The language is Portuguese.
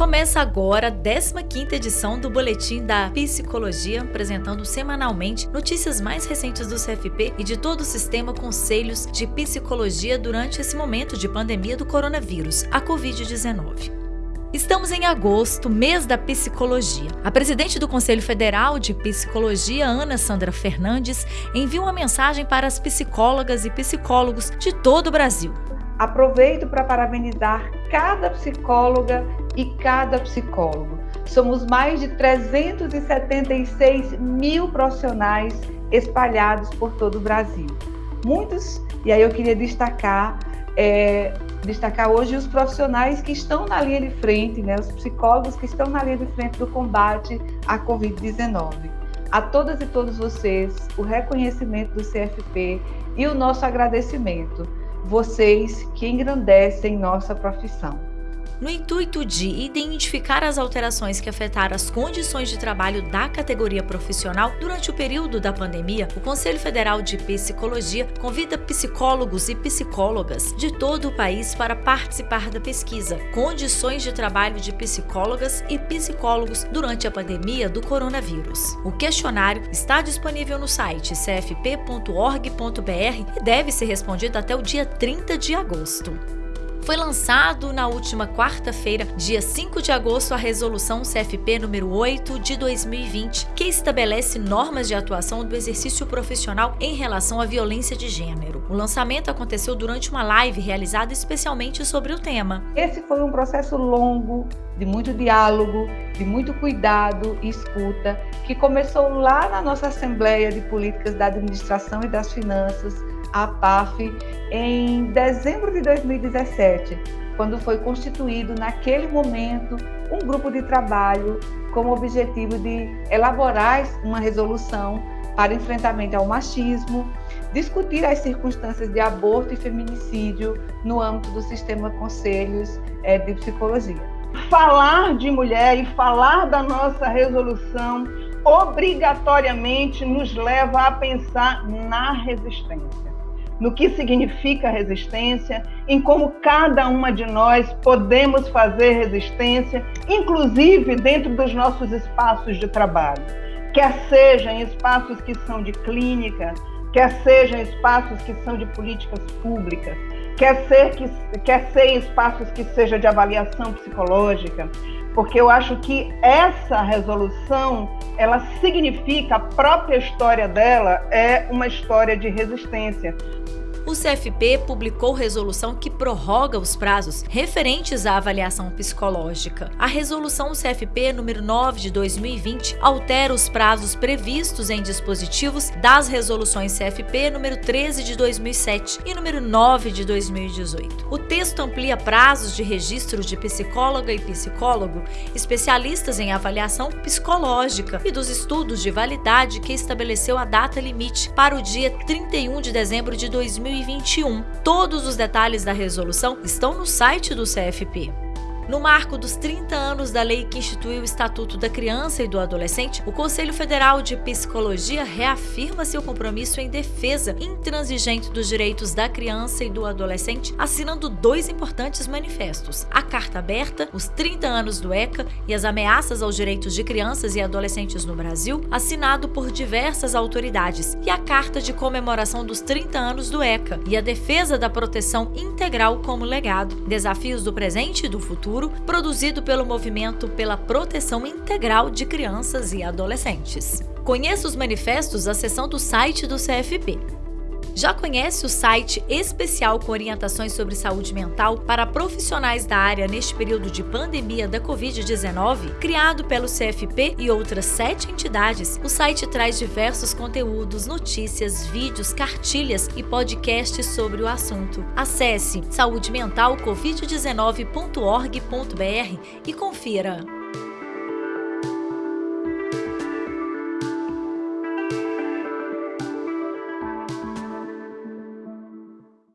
Começa agora a 15ª edição do Boletim da Psicologia, apresentando semanalmente notícias mais recentes do CFP e de todo o sistema Conselhos de Psicologia durante esse momento de pandemia do coronavírus, a Covid-19. Estamos em agosto, mês da psicologia. A presidente do Conselho Federal de Psicologia, Ana Sandra Fernandes, envia uma mensagem para as psicólogas e psicólogos de todo o Brasil. Aproveito para parabenizar cada psicóloga e cada psicólogo. Somos mais de 376 mil profissionais espalhados por todo o Brasil. Muitos, e aí eu queria destacar, é, destacar hoje os profissionais que estão na linha de frente, né, os psicólogos que estão na linha de frente do combate à Covid-19. A todas e todos vocês, o reconhecimento do CFP e o nosso agradecimento vocês que engrandecem nossa profissão. No intuito de identificar as alterações que afetaram as condições de trabalho da categoria profissional durante o período da pandemia, o Conselho Federal de Psicologia convida psicólogos e psicólogas de todo o país para participar da pesquisa Condições de Trabalho de Psicólogas e Psicólogos durante a pandemia do coronavírus. O questionário está disponível no site cfp.org.br e deve ser respondido até o dia 30 de agosto foi lançado na última quarta-feira, dia 5 de agosto, a resolução CFP número 8 de 2020, que estabelece normas de atuação do exercício profissional em relação à violência de gênero. O lançamento aconteceu durante uma live realizada especialmente sobre o tema. Esse foi um processo longo, de muito diálogo, de muito cuidado e escuta, que começou lá na nossa Assembleia de Políticas da Administração e das Finanças, a PAF em dezembro de 2017, quando foi constituído naquele momento um grupo de trabalho com o objetivo de elaborar uma resolução para enfrentamento ao machismo, discutir as circunstâncias de aborto e feminicídio no âmbito do sistema conselhos eh, de psicologia. Falar de mulher e falar da nossa resolução obrigatoriamente nos leva a pensar na resistência. No que significa resistência, em como cada uma de nós podemos fazer resistência, inclusive dentro dos nossos espaços de trabalho, quer sejam espaços que são de clínica, quer sejam espaços que são de políticas públicas, quer ser que quer ser espaços que seja de avaliação psicológica, porque eu acho que essa resolução ela significa a própria história dela é uma história de resistência o CFP publicou resolução que prorroga os prazos referentes à avaliação psicológica. A resolução CFP número 9 de 2020 altera os prazos previstos em dispositivos das resoluções CFP número 13 de 2007 e número 9 de 2018. O texto amplia prazos de registro de psicóloga e psicólogo, especialistas em avaliação psicológica e dos estudos de validade que estabeleceu a data limite para o dia 31 de dezembro de 2020 2021. Todos os detalhes da resolução estão no site do CFP. No marco dos 30 anos da lei que instituiu o Estatuto da Criança e do Adolescente, o Conselho Federal de Psicologia reafirma seu compromisso em defesa intransigente dos direitos da criança e do adolescente, assinando dois importantes manifestos: a Carta Aberta, os 30 anos do ECA e as ameaças aos direitos de crianças e adolescentes no Brasil, assinado por diversas autoridades, e a Carta de Comemoração dos 30 anos do ECA e a defesa da proteção integral como legado, desafios do presente e do futuro Produzido pelo Movimento pela Proteção Integral de Crianças e Adolescentes. Conheça os manifestos acessando do site do CFP. Já conhece o site especial com orientações sobre saúde mental para profissionais da área neste período de pandemia da Covid-19? Criado pelo CFP e outras sete entidades, o site traz diversos conteúdos, notícias, vídeos, cartilhas e podcasts sobre o assunto. Acesse saudementalcovid19.org.br e confira.